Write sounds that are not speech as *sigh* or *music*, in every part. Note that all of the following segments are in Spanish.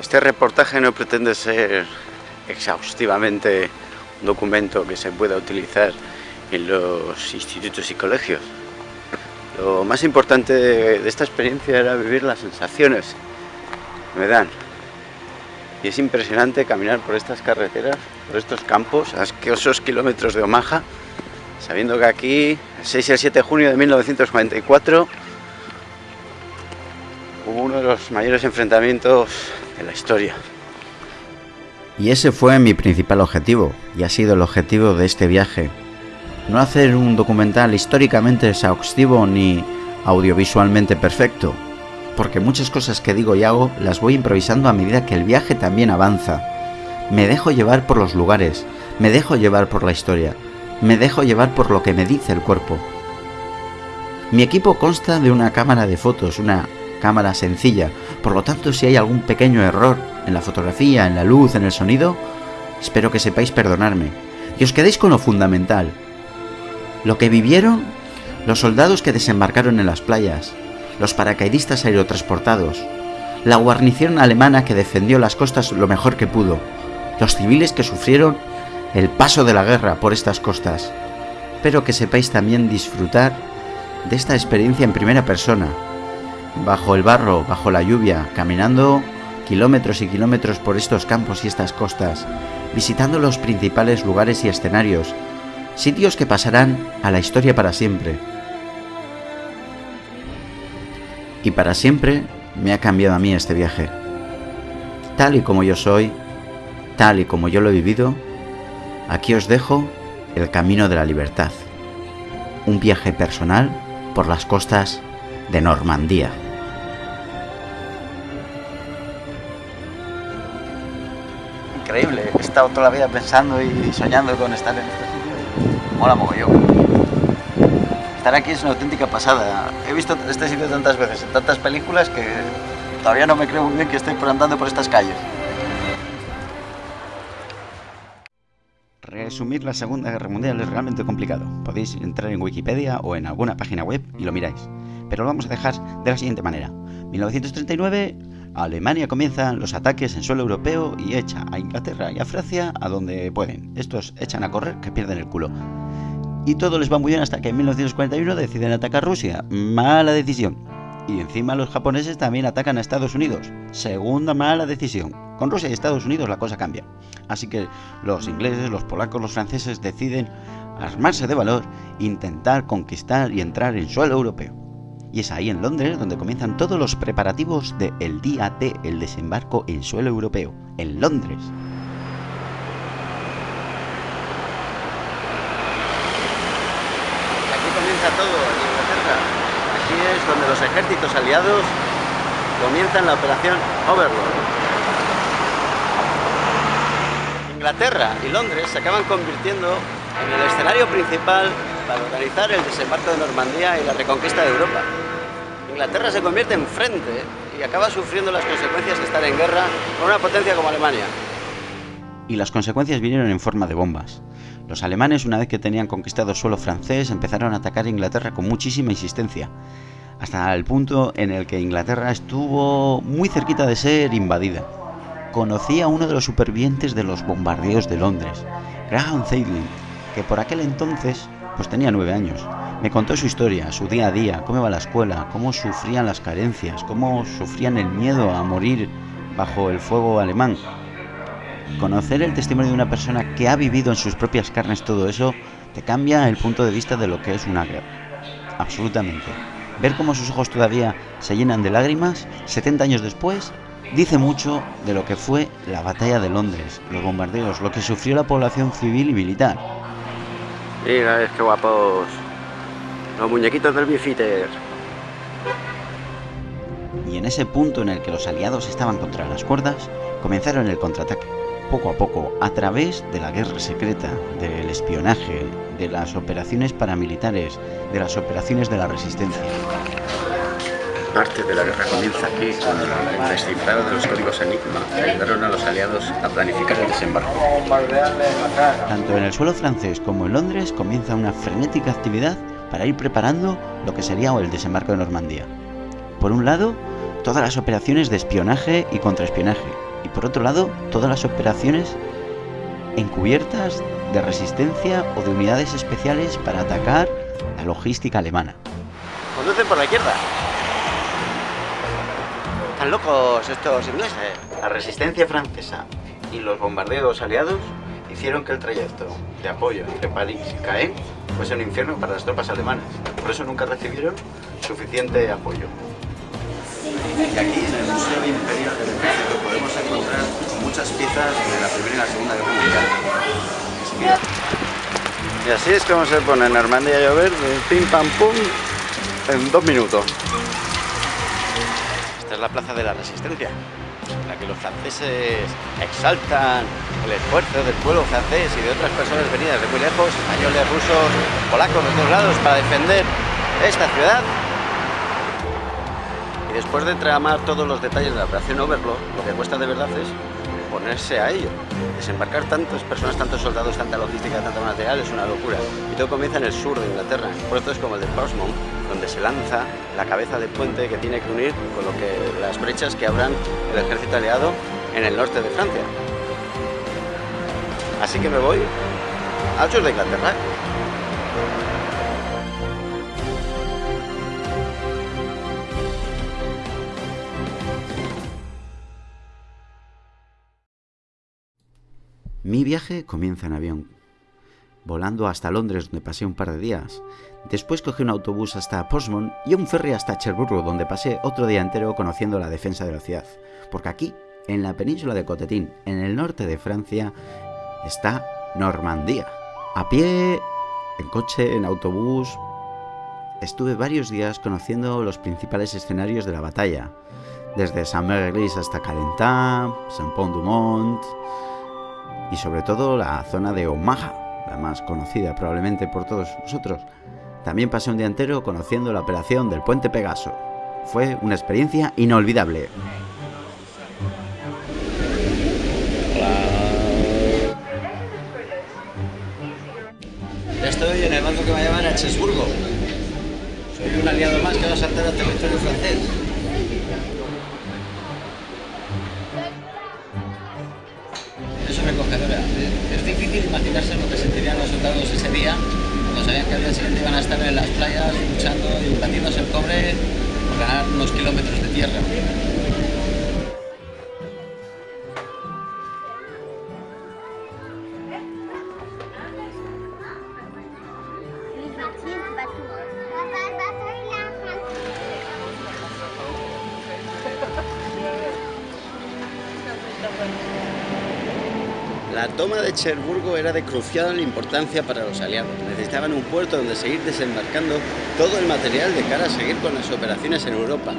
Este reportaje no pretende ser exhaustivamente un documento que se pueda utilizar en los institutos y colegios. Lo más importante de esta experiencia era vivir las sensaciones que me dan. Y es impresionante caminar por estas carreteras, por estos campos, a esos kilómetros de Omaha, sabiendo que aquí, el 6 y el 7 de junio de 1944, hubo uno de los mayores enfrentamientos de la historia. Y ese fue mi principal objetivo, y ha sido el objetivo de este viaje. No hacer un documental históricamente exhaustivo ni audiovisualmente perfecto, porque muchas cosas que digo y hago las voy improvisando a medida que el viaje también avanza. Me dejo llevar por los lugares, me dejo llevar por la historia, me dejo llevar por lo que me dice el cuerpo. Mi equipo consta de una cámara de fotos, una cámara sencilla, por lo tanto si hay algún pequeño error en la fotografía, en la luz, en el sonido, espero que sepáis perdonarme y os quedéis con lo fundamental. Lo que vivieron los soldados que desembarcaron en las playas, los paracaidistas aerotransportados, la guarnición alemana que defendió las costas lo mejor que pudo, los civiles que sufrieron el paso de la guerra por estas costas. Espero que sepáis también disfrutar de esta experiencia en primera persona, bajo el barro, bajo la lluvia, caminando kilómetros y kilómetros por estos campos y estas costas, visitando los principales lugares y escenarios, sitios que pasarán a la historia para siempre. Y para siempre me ha cambiado a mí este viaje. Tal y como yo soy, tal y como yo lo he vivido, aquí os dejo el camino de la libertad. Un viaje personal por las costas de Normandía. Increíble, he estado toda la vida pensando y soñando con estar en este sitio. Mola mogollón. Estar aquí es una auténtica pasada. He visto este sitio tantas veces, en tantas películas, que todavía no me creo muy bien que estoy andando por estas calles. Resumir la Segunda Guerra Mundial es realmente complicado. Podéis entrar en Wikipedia o en alguna página web y lo miráis pero lo vamos a dejar de la siguiente manera. 1939, Alemania comienza los ataques en suelo europeo y echa a Inglaterra y a Francia a donde pueden. Estos echan a correr que pierden el culo. Y todo les va muy bien hasta que en 1941 deciden atacar Rusia. Mala decisión. Y encima los japoneses también atacan a Estados Unidos. Segunda mala decisión. Con Rusia y Estados Unidos la cosa cambia. Así que los ingleses, los polacos, los franceses deciden armarse de valor, intentar conquistar y entrar en suelo europeo. Y es ahí en Londres donde comienzan todos los preparativos del día D, el desembarco en suelo europeo, en Londres. Aquí comienza todo, en Inglaterra. Aquí es donde los ejércitos aliados comienzan la operación Overlord. Inglaterra y Londres se acaban convirtiendo en el escenario principal para organizar el desembarco de Normandía y la reconquista de Europa. Inglaterra se convierte en frente y acaba sufriendo las consecuencias de estar en guerra con una potencia como Alemania. Y las consecuencias vinieron en forma de bombas. Los alemanes, una vez que tenían conquistado suelo francés, empezaron a atacar a Inglaterra con muchísima insistencia, hasta el punto en el que Inglaterra estuvo muy cerquita de ser invadida. Conocí a uno de los supervivientes de los bombardeos de Londres, Graham Zeitlin, que por aquel entonces pues tenía nueve años. Me contó su historia, su día a día, cómo iba a la escuela, cómo sufrían las carencias, cómo sufrían el miedo a morir bajo el fuego alemán. Conocer el testimonio de una persona que ha vivido en sus propias carnes todo eso te cambia el punto de vista de lo que es una guerra. Absolutamente. Ver cómo sus ojos todavía se llenan de lágrimas 70 años después dice mucho de lo que fue la batalla de Londres, los bombardeos, lo que sufrió la población civil y militar. Mira, es que guapos. Los muñequitos del Bifitter. Y en ese punto en el que los aliados estaban contra las cuerdas, comenzaron el contraataque. Poco a poco, a través de la guerra secreta, del espionaje, de las operaciones paramilitares, de las operaciones de la resistencia parte de la guerra comienza aquí con el descifrado de los códigos Enigma que ayudaron a los aliados a planificar el desembarco. Tanto en el suelo francés como en Londres comienza una frenética actividad para ir preparando lo que sería el desembarco de Normandía. Por un lado, todas las operaciones de espionaje y contraespionaje, y por otro lado todas las operaciones encubiertas de resistencia o de unidades especiales para atacar la logística alemana. Conducen por la izquierda. Están locos estos ingleses. La resistencia francesa y los bombardeos aliados hicieron que el trayecto de apoyo entre París y Caen fuese un infierno para las tropas alemanas. Por eso nunca recibieron suficiente apoyo. Y aquí en el Museo Imperial del Ejército podemos encontrar muchas piezas de la Primera y la Segunda Guerra Mundial. Y así es como se pone Normandía a llover de pim pam pum en dos minutos. Esta es la plaza de la resistencia, en la que los franceses exaltan el esfuerzo del pueblo francés y de otras personas venidas de muy lejos, españoles, rusos, polacos de todos lados, para defender esta ciudad. Y después de tramar todos los detalles de la operación Overlord, lo que cuesta de verdad es ponerse a ello. Desembarcar tantas personas, tantos soldados, tanta logística, tanto material es una locura. Y todo comienza en el sur de Inglaterra, en puertos como el de Portsmouth, donde se lanza la cabeza del puente que tiene que unir con lo que las brechas que abran el ejército aliado en el norte de Francia. Así que me voy al sur de Inglaterra. Mi viaje comienza en avión, volando hasta Londres donde pasé un par de días. Después cogí un autobús hasta Portsmouth y un ferry hasta Cherburgo donde pasé otro día entero conociendo la defensa de la ciudad. Porque aquí, en la península de Cotetín, en el norte de Francia, está Normandía. A pie, en coche, en autobús. Estuve varios días conociendo los principales escenarios de la batalla, desde Saint-Merlis hasta Calentin, Saint-Pont-du-Mont y sobre todo la zona de Omaha, la más conocida probablemente por todos vosotros. También pasé un día entero conociendo la operación del puente Pegaso. Fue una experiencia inolvidable. Estoy en el barco que a llevar a Chesburgo. Soy un aliado más que va a saltar al territorio francés. Imaginarse lo que sentirían los soldados ese día cuando sabían que al día siguiente iban a estar en las playas luchando y batiéndose el cobre por ganar unos kilómetros de tierra. Toma de Cherburgo era de crucial importancia para los aliados. Necesitaban un puerto donde seguir desembarcando todo el material de cara a seguir con las operaciones en Europa.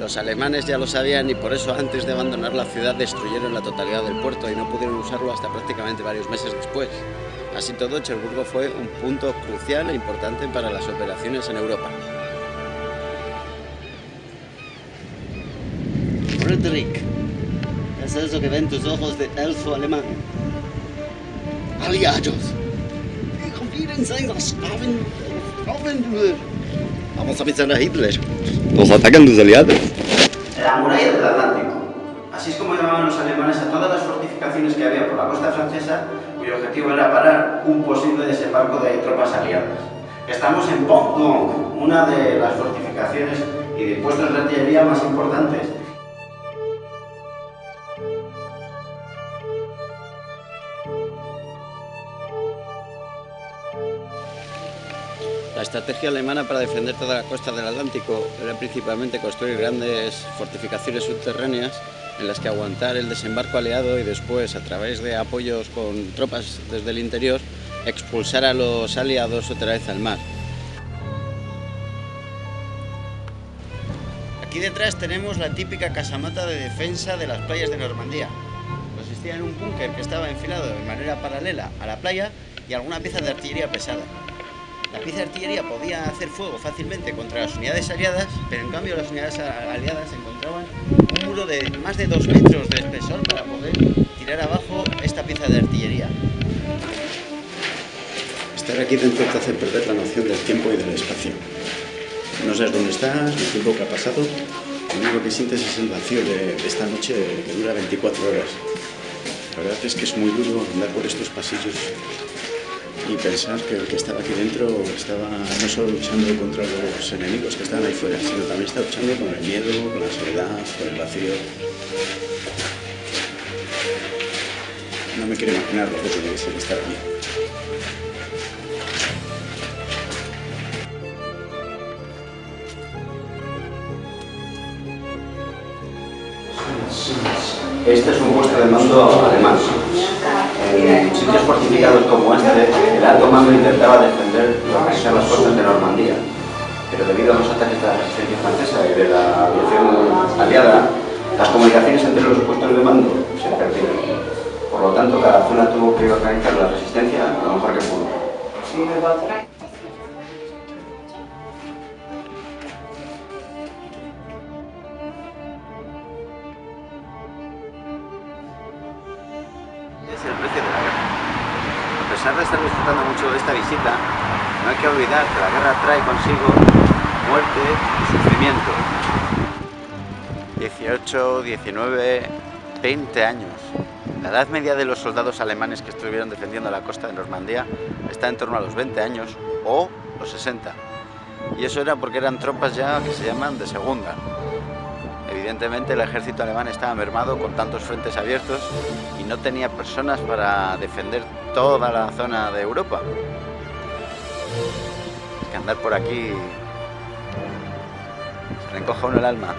Los alemanes ya lo sabían y por eso antes de abandonar la ciudad destruyeron la totalidad del puerto y no pudieron usarlo hasta prácticamente varios meses después. Así todo, Cherburgo fue un punto crucial e importante para las operaciones en Europa. Frederick, es eso que ven tus ojos de elfo alemán. Aliados. Vamos a pisar a Hitler. Nos atacan tus aliados. La muralla del Atlántico. Así es como llamaban los alemanes a todas las fortificaciones que había por la costa francesa, cuyo objetivo era parar un posible desembarco de tropas aliadas. Estamos en Pont una de las fortificaciones y de puestos de artillería más importantes. La estrategia alemana para defender toda la costa del Atlántico era principalmente construir grandes fortificaciones subterráneas en las que aguantar el desembarco aliado y después, a través de apoyos con tropas desde el interior, expulsar a los aliados otra vez al mar. Aquí detrás tenemos la típica casamata de defensa de las playas de Normandía. Consistía en un búnker que estaba enfilado de manera paralela a la playa y alguna pieza de artillería pesada. La pieza de artillería podía hacer fuego fácilmente contra las unidades aliadas, pero en cambio las unidades aliadas encontraban un muro de más de dos metros de espesor para poder tirar abajo esta pieza de artillería. Estar aquí dentro te hace perder la noción del tiempo y del espacio. No sabes dónde estás, el tiempo que ha pasado, Lo único que sientes es el vacío de, esta noche que dura 24 horas. La verdad es que es muy duro andar por estos pasillos y pensar que el que estaba aquí dentro estaba no solo luchando contra los enemigos que estaban ahí fuera, sino también estaba luchando con el miedo, con la soledad, con el vacío. No me quiero imaginar lo que tiene que ser estar aquí. Este es un puesto de mando alemán. En sitios fortificados como este, el alto mando intentaba defender lo que sean las fuerzas de Normandía, pero debido a los ataques de la resistencia francesa y de la aviación aliada, las comunicaciones entre los puestos de mando se perdieron. Por lo tanto, cada zona tuvo que organizar la resistencia lo mejor que pudo. No hay que olvidar que la guerra trae consigo muerte y sufrimiento. 18, 19, 20 años. La edad media de los soldados alemanes que estuvieron defendiendo la costa de Normandía está en torno a los 20 años o los 60. Y eso era porque eran tropas ya que se llaman de segunda. Evidentemente el ejército alemán estaba mermado con tantos frentes abiertos y no tenía personas para defender toda la zona de Europa. Es que andar por aquí se encoja uno el alma.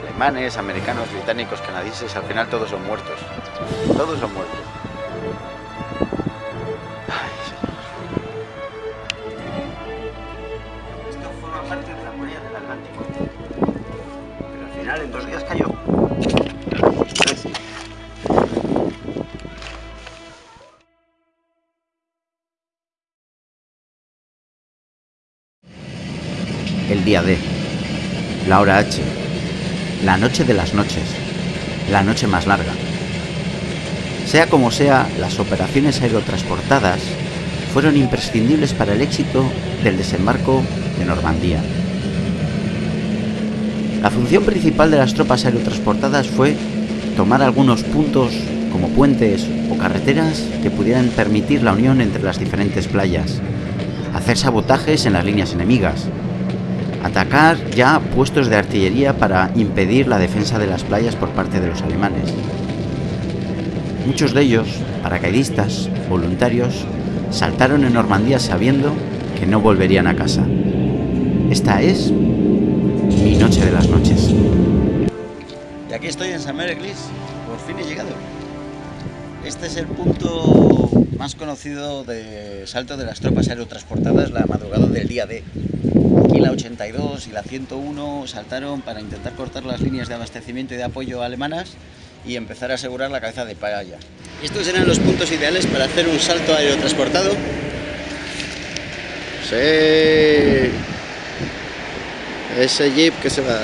Alemanes, americanos, británicos, canadienses, al final todos son muertos. Todos son muertos. Día D, la hora H, la noche de las noches, la noche más larga. Sea como sea, las operaciones aerotransportadas fueron imprescindibles para el éxito del desembarco de Normandía. La función principal de las tropas aerotransportadas fue tomar algunos puntos como puentes o carreteras que pudieran permitir la unión entre las diferentes playas, hacer sabotajes en las líneas enemigas, atacar ya puestos de artillería para impedir la defensa de las playas por parte de los alemanes. Muchos de ellos, paracaidistas, voluntarios, saltaron en Normandía sabiendo que no volverían a casa. Esta es mi noche de las noches. Y aquí estoy en San Glis, por fin he llegado. Este es el punto más conocido de salto de las tropas aerotransportadas la madrugada del día D. Aquí la 82 y la 101 saltaron para intentar cortar las líneas de abastecimiento y de apoyo alemanas y empezar a asegurar la cabeza de playa. Estos eran los puntos ideales para hacer un salto aerotransportado. Sí ese jeep que se va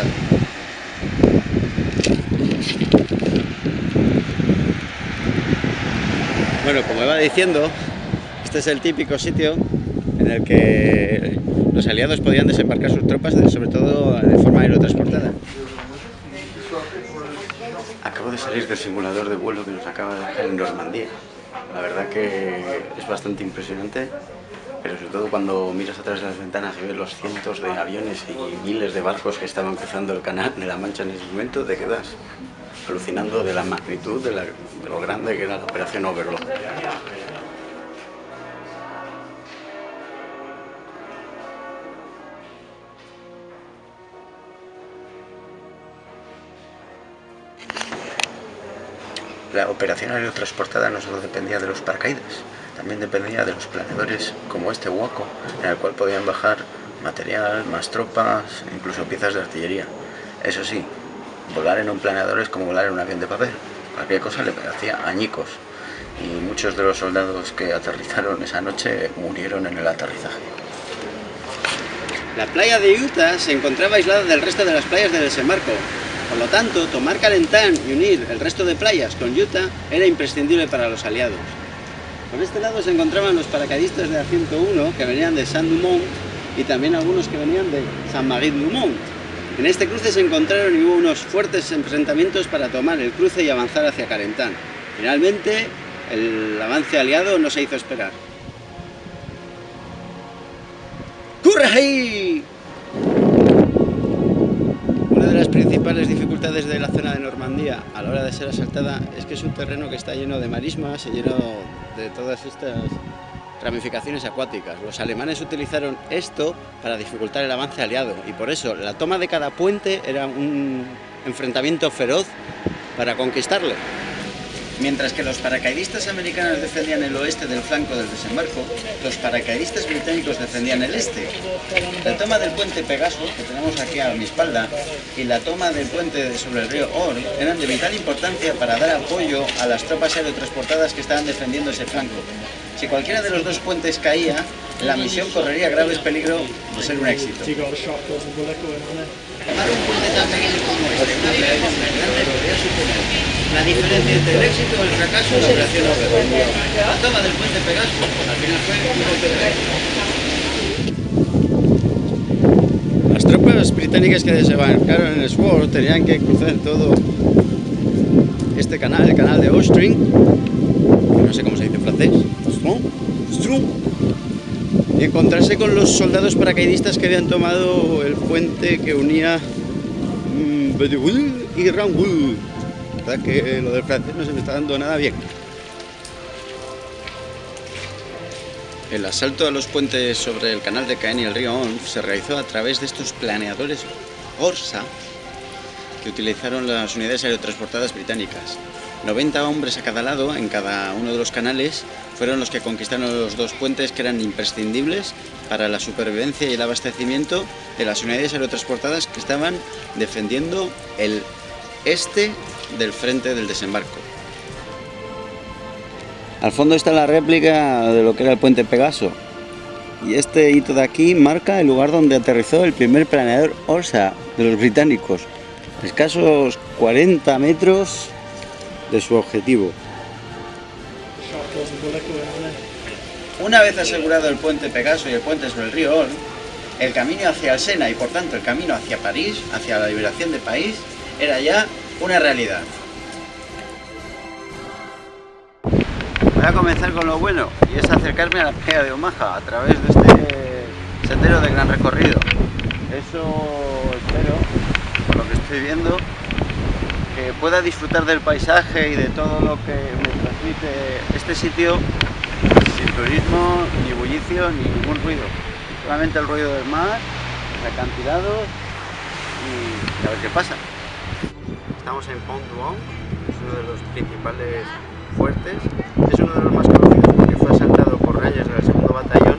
bueno como iba diciendo este es el típico sitio en el que los aliados podían desembarcar sus tropas sobre todo de forma aerotransportada. Acabo de salir del simulador de vuelo que nos acaba de dejar en Normandía. La verdad que es bastante impresionante pero sobre todo cuando miras a través de las ventanas y ves los cientos de aviones y miles de barcos que estaban cruzando el canal de la Mancha en ese momento, te quedas alucinando de la magnitud, de, lo grande que era la operación Overlord. La operación aerotransportada no solo dependía de los paracaídas, también dependía de los planeadores como este hueco, en el cual podían bajar material, más tropas, incluso piezas de artillería. Eso sí, volar en un planeador es como volar en un avión de papel. Cualquier cosa le hacía añicos. Y muchos de los soldados que aterrizaron esa noche murieron en el aterrizaje. La playa de Utah se encontraba aislada del resto de las playas del desembarco. Por lo tanto, tomar Calentán y unir el resto de playas con Utah era imprescindible para los aliados. Por este lado se encontraban los paracaidistas de la 101 que venían de Saint-Dumont y también algunos que venían de Saint-Marie-du-Mont. En este cruce se encontraron y hubo unos fuertes enfrentamientos para tomar el cruce y avanzar hacia Carentán. Finalmente, el avance aliado no se hizo esperar. ¡Corre ahí! Una de las principales dificultades de la zona de Normandía a la hora de ser asaltada es que es un terreno que está lleno de marismas y lleno de todas estas ramificaciones acuáticas. Los alemanes utilizaron esto para dificultar el avance aliado y por eso la toma de cada puente era un enfrentamiento feroz para conquistarle. Mientras que los paracaidistas americanos defendían el oeste del flanco del desembarco, los paracaidistas británicos defendían el este. La toma del puente Pegaso, que tenemos aquí a mi espalda, y la toma del puente sobre el río Orne eran de vital importancia para dar apoyo a las tropas aerotransportadas que estaban defendiendo ese flanco. Si cualquiera de los dos puentes caía, la misión correría graves peligro de ser un éxito. Tomar un puente tan pequeño como este, una grande, podría suponer la diferencia entre el éxito o el fracaso de la operación Overlord. La toma del puente Pegaso al final fue un golpe de Las tropas británicas que desembarcaron en Sword tenían que cruzar todo este canal, el canal de Ostring, no sé cómo se dice en francés, y encontrarse con los soldados paracaidistas que habían tomado el puente que unía mm, Bedouin y Rangul. La que lo del francés no se me está dando nada bien. El asalto a los puentes sobre el canal de Caen y el río Onf se realizó a través de estos planeadores Orsa que utilizaron las unidades aerotransportadas británicas. 90 hombres a cada lado, en cada uno de los canales, fueron los que conquistaron los dos puentes que eran imprescindibles para la supervivencia y el abastecimiento de las unidades aerotransportadas que estaban defendiendo el este del frente del desembarco. Al fondo está la réplica de lo que era el puente Pegaso. Y este hito de aquí marca el lugar donde aterrizó el primer planeador OSA de los británicos. Escasos 40 metros de su objetivo. Una vez asegurado el puente Pegaso y el puente sobre el río Orne, el camino hacia el Sena y por tanto el camino hacia París, hacia la liberación del país, era ya una realidad. Voy a comenzar con lo bueno y es acercarme a la playa de Omaha a través de este sendero de gran recorrido. Eso espero, por lo que estoy viendo, que pueda disfrutar del paisaje y de todo lo que me transmite este sitio sin turismo, ni bullicio, ni ningún ruido. Solamente el ruido del mar, acantilados y a ver qué pasa. Estamos en Pont Duong, es uno de los principales fuertes, es uno de los más conocidos porque fue asaltado por rayos del segundo batallón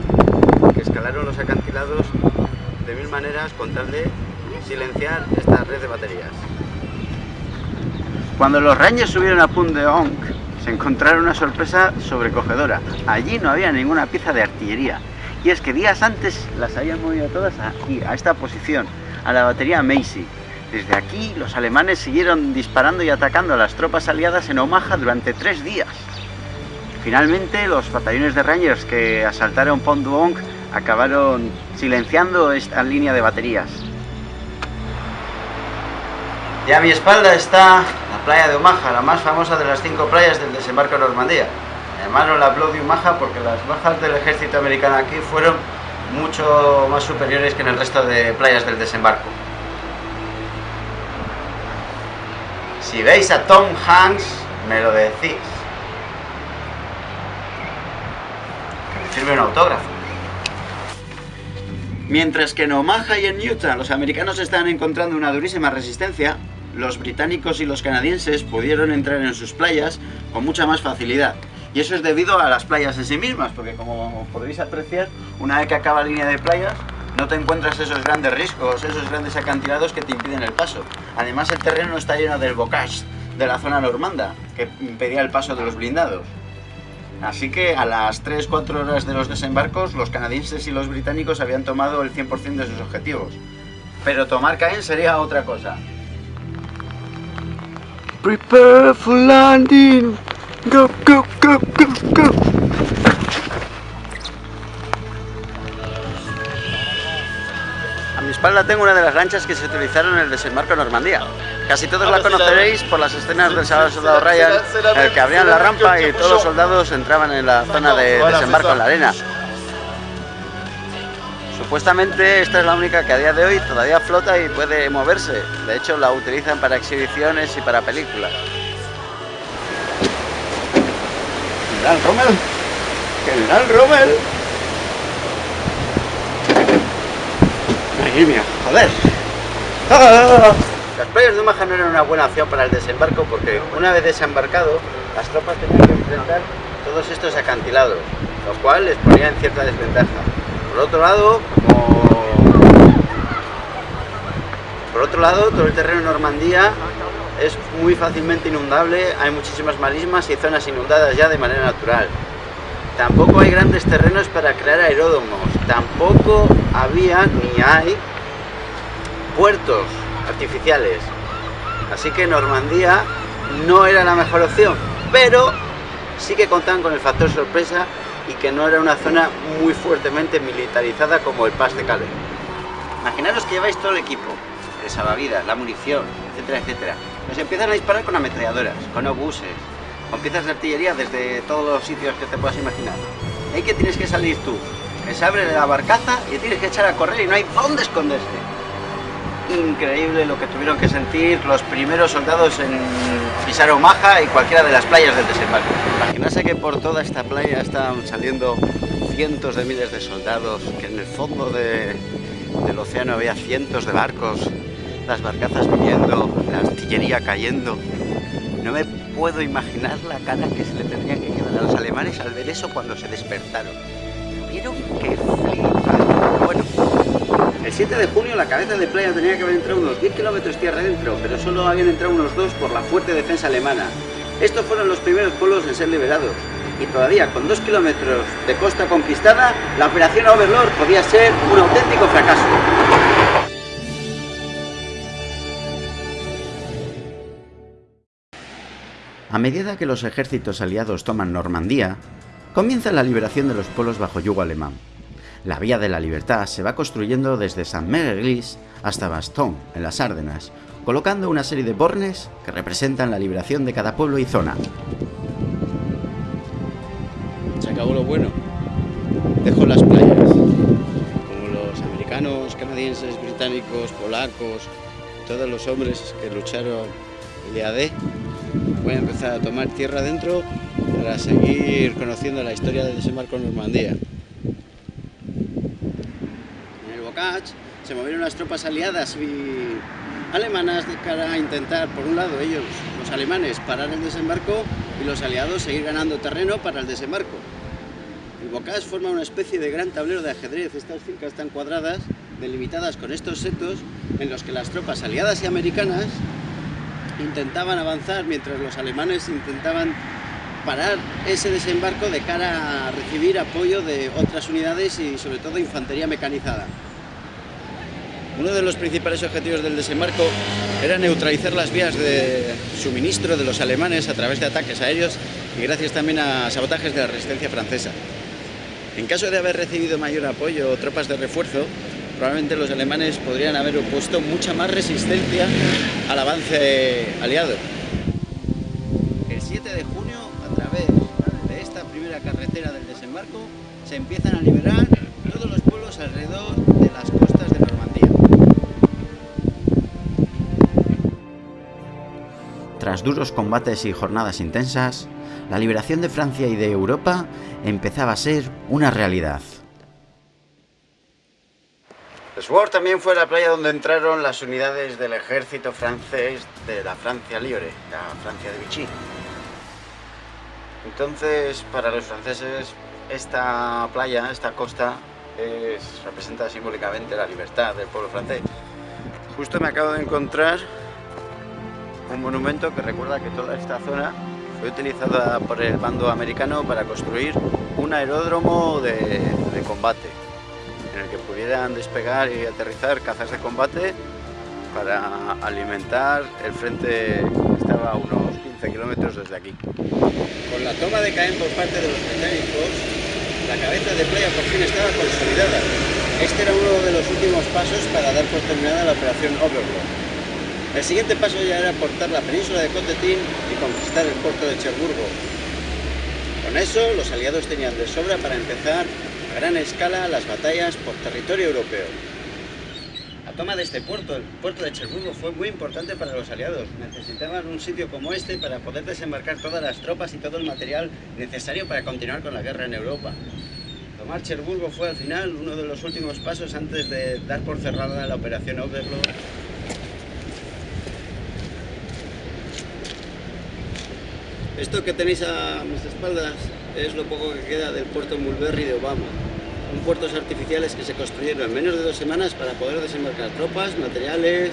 que escalaron los acantilados de mil maneras con tal de silenciar esta red de baterías. Cuando los Rangers subieron a Pont de Onc, se encontraron una sorpresa sobrecogedora. Allí no había ninguna pieza de artillería. Y es que días antes las habían movido todas aquí, a esta posición, a la batería Macy. Desde aquí, los alemanes siguieron disparando y atacando a las tropas aliadas en Omaha durante tres días. Finalmente, los batallones de Rangers que asaltaron Pont du acabaron silenciando esta línea de baterías. Y a mi espalda está la playa de Omaha, la más famosa de las cinco playas del desembarco de Normandía. Llamaron la Bloody Omaha porque las bajas del ejército americano aquí fueron mucho más superiores que en el resto de playas del desembarco. Si veis a Tom Hanks, me lo decís. Me firme un autógrafo. Mientras que en Omaha y en Utah los americanos estaban encontrando una durísima resistencia, los británicos y los canadienses pudieron entrar en sus playas con mucha más facilidad. Y eso es debido a las playas en sí mismas, porque como podréis apreciar, una vez que acaba la línea de playas, no te encuentras esos grandes riscos, esos grandes acantilados que te impiden el paso. Además el terreno está lleno del bocage de la zona normanda, que impedía el paso de los blindados. Así que a las 3-4 horas de los desembarcos, los canadienses y los británicos habían tomado el 100% de sus objetivos. Pero tomar Caen sería otra cosa. Prepare for landing. Go, go, go, go, go. espalda tengo una de las lanchas que se utilizaron en el desembarco en Normandía. Casi todos la conoceréis por las escenas del Salvador Soldado Ryan, en el que abrían la rampa y todos los soldados entraban en la zona de desembarco en la arena. Supuestamente esta es la única que a día de hoy todavía flota y puede moverse. De hecho la utilizan para exhibiciones y para películas. General Rommel. General Rommel. Madre mía, joder. Las playas de Omaha no eran una buena opción para el desembarco porque una vez desembarcado las tropas tenían que enfrentar todos estos acantilados, lo cual les ponía en cierta desventaja. Por otro lado. Por otro lado, todo el terreno en Normandía es muy fácilmente inundable, hay muchísimas marismas y zonas inundadas ya de manera natural. Tampoco hay grandes terrenos para crear aeródromos, tampoco había ni hay puertos artificiales. Así que Normandía no era la mejor opción, pero sí que contaban con el factor sorpresa y que no era una zona muy fuertemente militarizada como el Pas de Calais. Imaginaros que lleváis todo el equipo, el salvavidas, la munición, etcétera, etcétera. Nos empiezan a disparar con ametralladoras, con obuses, con piezas de artillería desde todos los sitios que te puedas imaginar. ¿Y que tienes que salir tú? Que se abre la barcaza y tienes que echar a correr y no hay dónde esconderse. Increíble lo que tuvieron que sentir los primeros soldados en pisar Omaha y cualquiera de las playas del desembarco. Imaginarse que por toda esta playa estaban saliendo cientos de miles de soldados, que en el fondo de, del océano había cientos de barcos, las barcazas viniendo, la artillería cayendo. No me puedo imaginar la cara que se le tendría que quedar a los alemanes al ver eso cuando se despertaron. Tuvieron que flipar. El 7 de junio la cabeza de playa tenía que haber entrado unos 10 kilómetros tierra adentro, pero solo habían entrado unos 2 por la fuerte defensa alemana. Estos fueron los primeros pueblos en ser liberados. Y todavía con 2 kilómetros de costa conquistada, la operación Overlord podía ser un auténtico fracaso. A medida que los ejércitos aliados toman Normandía, comienza la liberación de los pueblos bajo yugo alemán. La Vía de la Libertad se va construyendo desde Saint-Mère-Église hasta Bastogne, en las Árdenas, colocando una serie de bornes que representan la liberación de cada pueblo y zona. Se acabó lo bueno. Dejó las playas. Como los americanos, canadienses, británicos, polacos, todos los hombres que lucharon el día D, voy a empezar a tomar tierra adentro para seguir conociendo la historia del desembarco en Normandía. Se movieron las tropas aliadas y alemanas de cara a intentar, por un lado, ellos, los alemanes, parar el desembarco y los aliados seguir ganando terreno para el desembarco. El Bocage forma una especie de gran tablero de ajedrez. Estas fincas están cuadradas, delimitadas con estos setos, en los que las tropas aliadas y americanas intentaban avanzar mientras los alemanes intentaban parar ese desembarco de cara a recibir apoyo de otras unidades y sobre todo infantería mecanizada. Uno de los principales objetivos del desembarco era neutralizar las vías de suministro de los alemanes a través de ataques aéreos y gracias también a sabotajes de la resistencia francesa. En caso de haber recibido mayor apoyo o tropas de refuerzo, probablemente los alemanes podrían haber opuesto mucha más resistencia al avance aliado. El 7 de junio, a través de esta primera carretera del desembarco, se empiezan a liberar Tras duros combates y jornadas intensas, la liberación de Francia y de Europa empezaba a ser una realidad. Sword también fue la playa donde entraron las unidades del ejército francés de la Francia Libre, la Francia de Vichy. Entonces, para los franceses, esta playa, esta costa, es, representa simbólicamente la libertad del pueblo francés. Justo me acabo de encontrar un monumento que recuerda que toda esta zona fue utilizada por el bando americano para construir un aeródromo de, combate en el que pudieran despegar y aterrizar cazas de combate para alimentar el frente que estaba unos 15 kilómetros desde aquí. Con la toma de Caen por parte de los británicos, la cabeza de playa por fin estaba consolidada Este era uno de los últimos pasos para dar por terminada la operación Overlord. El siguiente paso ya era portar la península de Cotetín y conquistar el puerto de Cherburgo. Con eso, los aliados tenían de sobra para empezar a gran escala las batallas por territorio europeo. La toma de este puerto, el puerto de Cherburgo, fue muy importante para los aliados. Necesitaban un sitio como este para poder desembarcar todas las tropas y todo el material necesario para continuar con la guerra en Europa. Tomar Cherburgo fue al final uno de los últimos pasos antes de dar por cerrada la operación Overlord Esto que tenéis a mis espaldas es lo poco que queda del puerto Mulberry de Obama. Un puertos artificiales que se construyeron en menos de dos semanas para poder desembarcar tropas, materiales,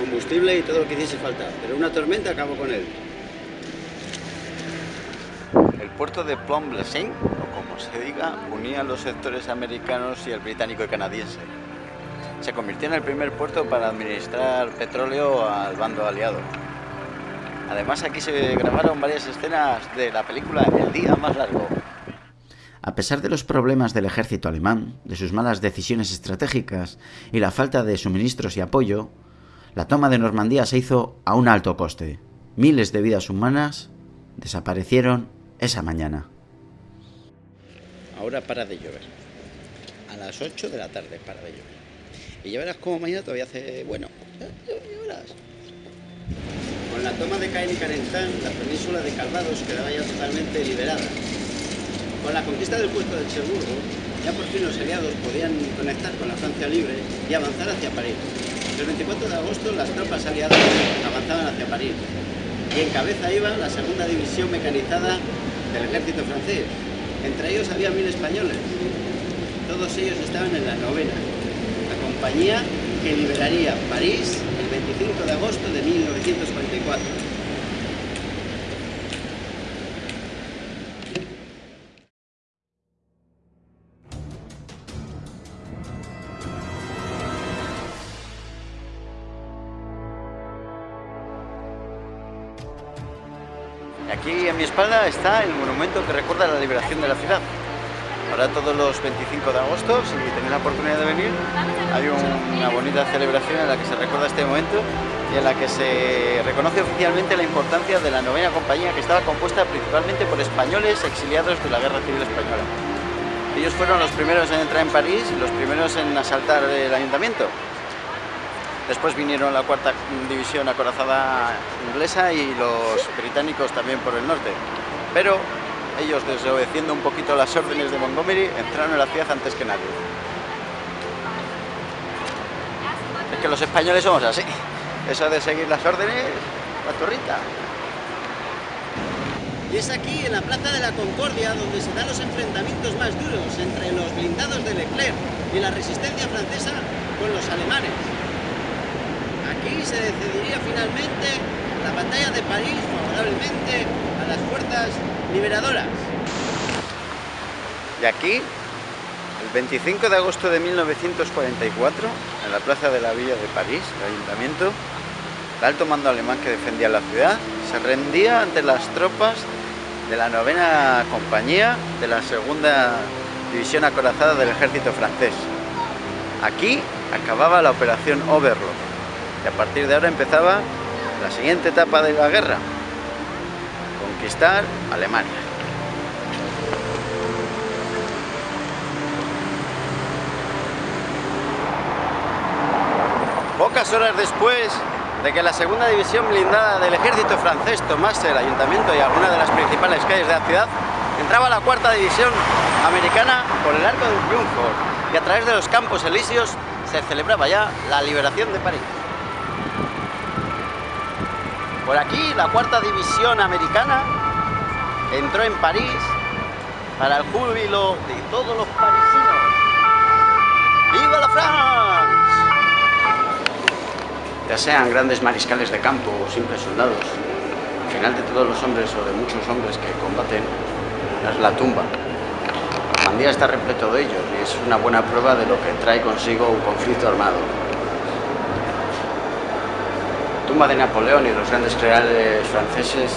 combustible y todo lo que hiciese falta. Pero una tormenta acabó con él. El puerto de Plum Blessing, o como se diga, unía los sectores americanos y el británico y canadiense. Se convirtió en el primer puerto para administrar petróleo al bando aliado. Además aquí se grabaron varias escenas de la película El día más largo. A pesar de los problemas del ejército alemán, de sus malas decisiones estratégicas y la falta de suministros y apoyo, la toma de Normandía se hizo a un alto coste. Miles de vidas humanas desaparecieron esa mañana. Ahora para de llover. A las 8 de la tarde para de llover. Y ya verás cómo mañana todavía hace... bueno, la toma de Caen y Carentán, la península de Calvados quedaba ya totalmente liberada. Con la conquista del puerto de Cherburgo, ya por fin los aliados podían conectar con la Francia libre y avanzar hacia París. El 24 de agosto las tropas aliadas avanzaban hacia París y en cabeza iba la segunda división mecanizada del ejército francés. Entre ellos había mil españoles. Todos ellos estaban en la novena, la compañía que liberaría París 25 de agosto de 1944. Aquí a mi espalda está el monumento que recuerda la liberación de la ciudad. Ahora todos los 25 de agosto, si tenéis la oportunidad de venir, hay una bonita celebración en la que se recuerda este momento y en la que se reconoce oficialmente la importancia de la novena compañía que estaba compuesta principalmente por españoles exiliados de la Guerra Civil Española. Ellos fueron los primeros en entrar en París y los primeros en asaltar el ayuntamiento. Después vinieron la cuarta división acorazada inglesa y los británicos también por el norte. Pero ellos, desobedeciendo un poquito las órdenes de Montgomery, entraron en la ciudad antes que nadie. Es que los españoles somos así. Eso de seguir las órdenes, la torrita. Y es aquí, en la Plaza de la Concordia, donde se dan los enfrentamientos más duros entre los blindados de Leclerc y la resistencia francesa con los alemanes. Aquí se decidiría finalmente la batalla de París favorablemente a las fuerzas liberadoras. Y aquí, el 25 de agosto de 1944, en la plaza de la Villa de París, el ayuntamiento, el alto mando alemán que defendía la ciudad se rendía ante las tropas de la novena compañía de la segunda división acorazada del ejército francés. Aquí acababa la operación Overlord y a partir de ahora empezaba la siguiente etapa de la guerra, conquistar Alemania. Pocas horas después de que la segunda división blindada del ejército francés tomase el ayuntamiento y alguna de las principales calles de la ciudad, entraba la cuarta división americana por el Arco del Triunfo y a través de los campos elíseos se celebraba ya la liberación de París. Por aquí la cuarta división americana entró en París para el júbilo de todos los parisinos. ¡Viva la France! Ya sean grandes mariscales de campo o simples soldados, al final de todos los hombres o de muchos hombres que combaten es la tumba. Normandía está repleto de ellos y es una buena prueba de lo que trae consigo un conflicto armado tumba de Napoleón y los grandes generales franceses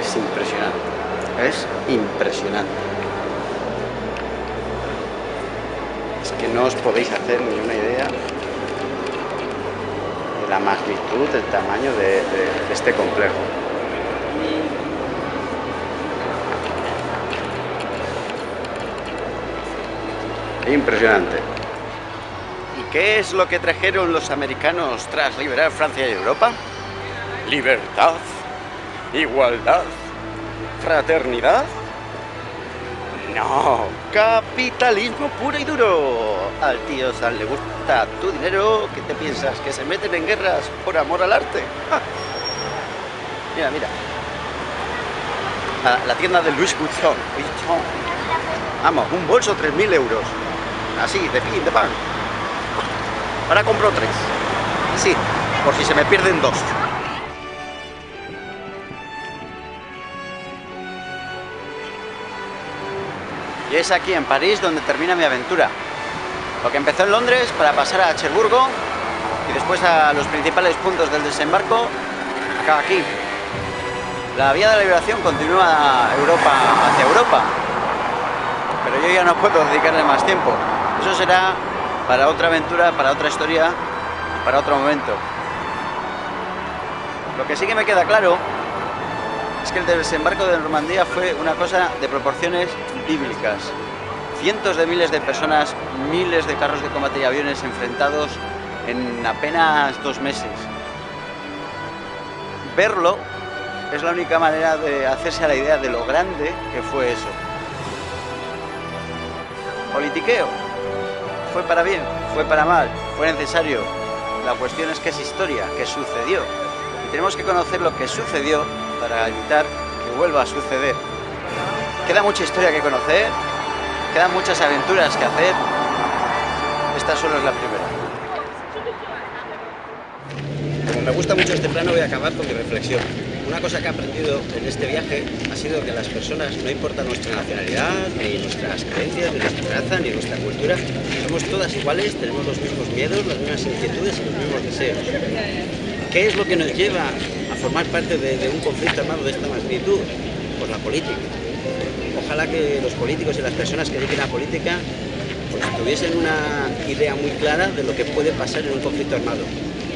es impresionante. Es impresionante. que no os podéis hacer ni una idea de la magnitud, del tamaño de, de este complejo. Impresionante. ¿Y qué es lo que trajeron los americanos tras liberar Francia y Europa? Libertad, igualdad, fraternidad. No, capitalismo puro y duro. Al tío San le gusta tu dinero. ¿Qué te piensas? ¿Que se meten en guerras por amor al arte? Mira, mira. La, tienda de Louis Vuitton. Vamos, un bolso 3.000 euros. Así, de fin, de pan. Ahora compro tres. Así, por si se me pierden dos. Y es aquí en París donde termina mi aventura. Lo que empezó en Londres para pasar a Cherburgo y después a los principales puntos del desembarco, acá aquí. La vía de la liberación continúa Europa, hacia Europa, pero yo ya no puedo dedicarle más tiempo. Eso será para otra aventura, para otra historia, para otro momento. Lo que sí que me queda claro que el desembarco de Normandía fue una cosa de proporciones bíblicas. Cientos de miles de personas, miles de carros de combate y aviones enfrentados en apenas dos meses. Verlo es la única manera de hacerse a la idea de lo grande que fue eso. Politiqueo, fue para bien, fue para mal, fue necesario. La cuestión es que es historia, que sucedió. Y tenemos que conocer lo que sucedió para evitar que vuelva a suceder. Queda mucha historia que conocer, quedan muchas aventuras que hacer. Esta solo es la primera. Como me gusta mucho este plano, voy a acabar con mi reflexión. Una cosa que he aprendido en este viaje ha sido que las personas, no importa nuestra nacionalidad, ni nuestras creencias, ni nuestra raza, ni nuestra cultura, somos todas iguales, tenemos los mismos miedos, las mismas inquietudes y los mismos deseos. ¿Qué es lo que nos lleva formar parte de, un conflicto armado de esta magnitud? Pues la política. Ojalá que los políticos y las personas que dediquen a política pues, tuviesen una idea muy clara de lo que puede pasar en un conflicto armado.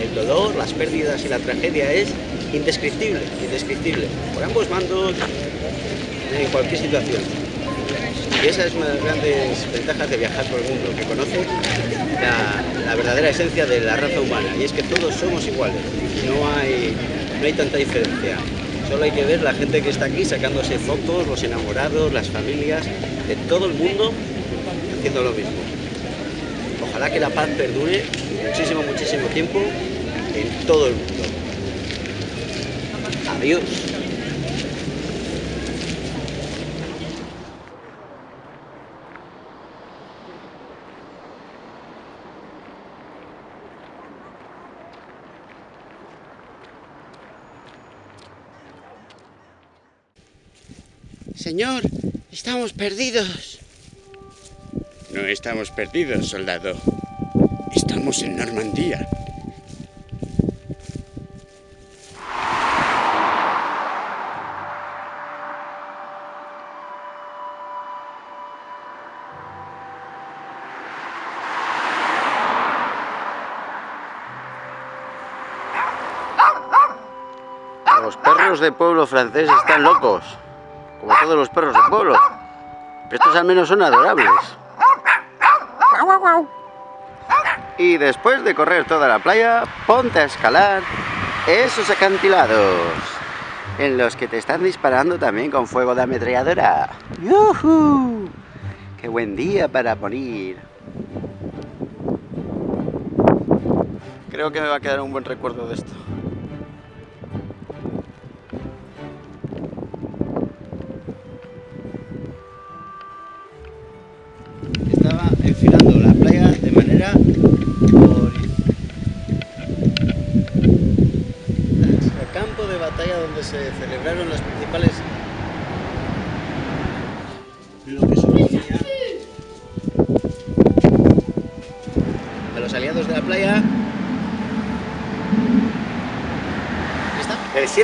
El dolor, las pérdidas y la tragedia es indescriptible, indescriptible, por ambos mandos, en cualquier situación. Y esa es una de las grandes ventajas de viajar por el mundo, que conoce la, verdadera esencia de la raza humana, y es que todos somos iguales, no hay, no hay tanta diferencia. Solo hay que ver la gente que está aquí sacándose fotos, los enamorados, las familias, de todo el mundo haciendo lo mismo. Ojalá que la paz perdure muchísimo, muchísimo tiempo en todo el mundo. Adiós. Señor, estamos perdidos. No estamos perdidos, soldado. Estamos en Normandía. de pueblo francés están locos, como todos los perros del pueblo. estos al menos son adorables. Y después de correr toda la playa, ponte a escalar esos acantilados, en los que te están disparando también con fuego de ametralladora. ¡Yuhu! ¡Qué buen día para morir! Creo que me va a quedar un buen recuerdo de esto.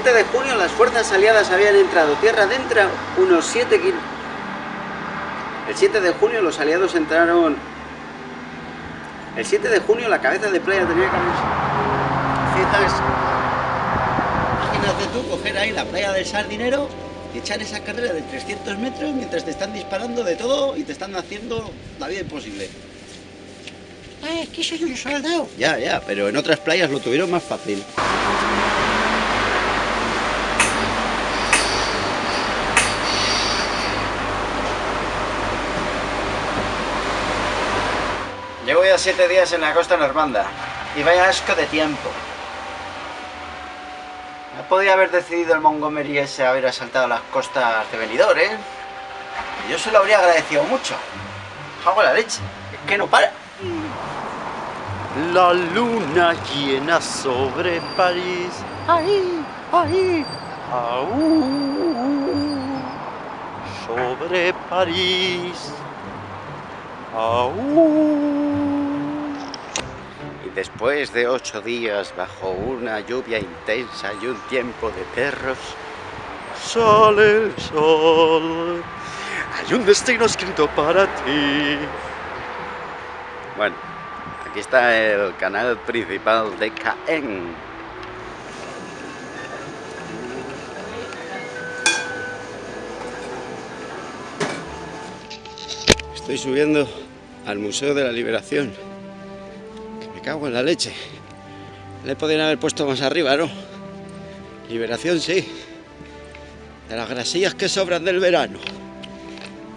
7 de junio las fuerzas aliadas habían entrado tierra adentro unos 7 kilómetros el 7 de junio los aliados entraron El 7 de junio la cabeza de playa tenía que haber... Fijas, imagínate tú coger ahí la playa del Sardinero y echar esa carrera de 300 metros mientras te están disparando de todo y te están haciendo la vida imposible. Ay, es que soy un soldado. Ya, ya, pero en otras playas lo tuvieron más fácil. Siete días en la costa normanda y vaya asco de tiempo. No podía haber decidido el Montgomery ese haber asaltado las costas de Benidorm, ¿eh? Yo se lo habría agradecido mucho. Hago la leche, es que no para. La luna llena sobre París. Ahí, ahí. Aú. Sobre París. Aú. Después de ocho días bajo una lluvia intensa y un tiempo de perros, Sale el sol. Hay un destino escrito para ti. bueno, aquí está el canal principal de Caen. Estoy subiendo al Museo de la Liberación. Cago en la leche. Le podrían haber puesto más arriba, ¿no? Liberación sí. De las grasillas que sobran del verano.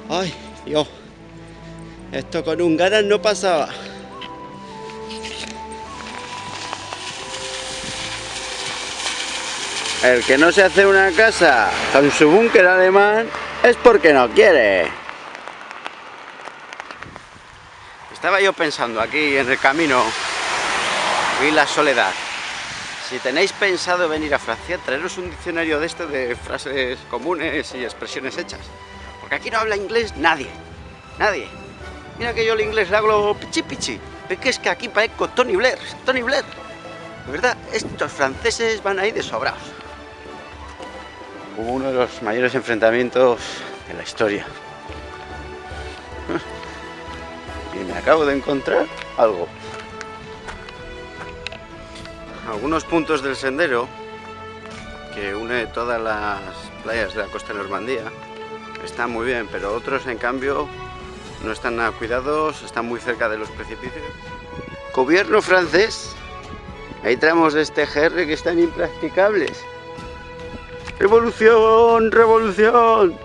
Ay, Dios. Esto con un ganas no pasaba. El que no se hace una casa con su búnker alemán es porque no quiere. Estaba yo pensando aquí en el camino y la soledad. Si tenéis pensado venir a Francia, traeros un diccionario de esto de frases comunes y expresiones hechas. Porque aquí no habla inglés nadie. Nadie. Mira que yo el inglés le hablo pichi pichi. Es que es que aquí parezco Tony Blair. Tony Blair. De verdad, estos franceses van ahí de sobrados. Hubo uno de los mayores enfrentamientos de la historia. *laughs* Y me acabo de encontrar algo. Algunos puntos del sendero que une todas las playas de la costa Normandía están muy bien, pero otros en cambio no están nada cuidados, están muy cerca de los precipicios. Gobierno francés, hay tramos de este GR que están impracticables. ¡Revolución! ¡Revolución!